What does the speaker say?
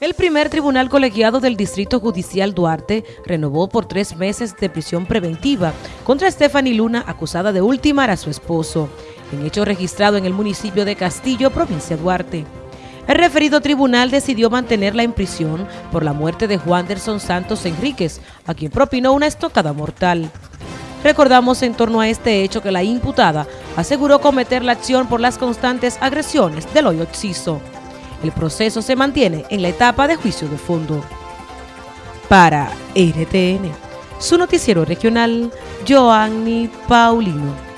El primer tribunal colegiado del Distrito Judicial Duarte renovó por tres meses de prisión preventiva contra Stephanie Luna, acusada de ultimar a su esposo, en hecho registrado en el municipio de Castillo, provincia Duarte. El referido tribunal decidió mantenerla en prisión por la muerte de Juan Derson Santos Enríquez, a quien propinó una estocada mortal. Recordamos en torno a este hecho que la imputada aseguró cometer la acción por las constantes agresiones del hoyo Oxiso. El proceso se mantiene en la etapa de juicio de fondo. Para RTN, su noticiero regional, Joanny Paulino.